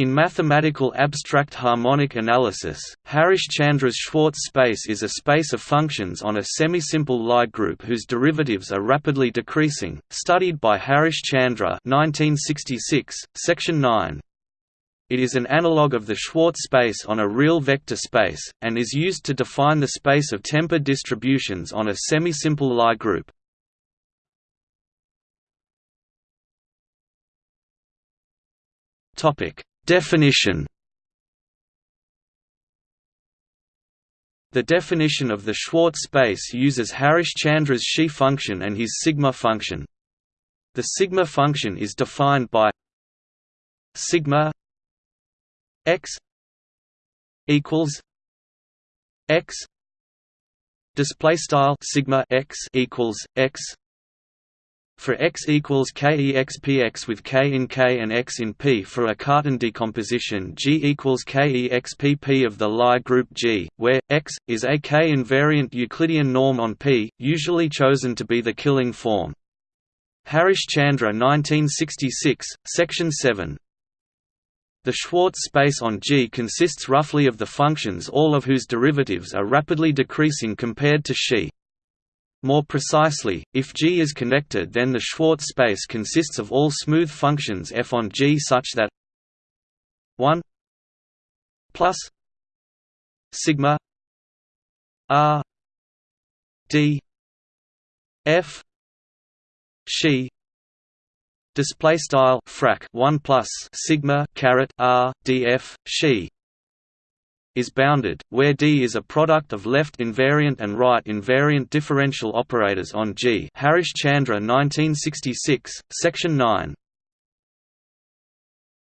In mathematical abstract harmonic analysis, Harish-Chandra's Schwartz space is a space of functions on a semisimple Lie group whose derivatives are rapidly decreasing, studied by Harish-Chandra section 9. It is an analog of the Schwartz space on a real vector space, and is used to define the space of temper distributions on a semisimple Lie group. Topic Definition The definition of the Schwartz space uses Harish-Chandra's Xi function and his sigma function. The sigma function is defined by sigma x equals x display style sigma x equals x for x equals kexpx with k in k and x in p for a Cartan decomposition G equals kexpp of the Lie group G, where x is a k-invariant Euclidean norm on P, usually chosen to be the Killing form. Harish Chandra 1966, section 7. The Schwartz space on G consists roughly of the functions all of whose derivatives are rapidly decreasing compared to Xi. More precisely, if G is connected then the Schwartz space consists of all smooth functions f on G such that 1 plus sigma r d f Xi display style frac 1 plus sigma caret r df Xi is bounded, where D is a product of left invariant and right invariant differential operators on G Harish Chandra 1966, section 9.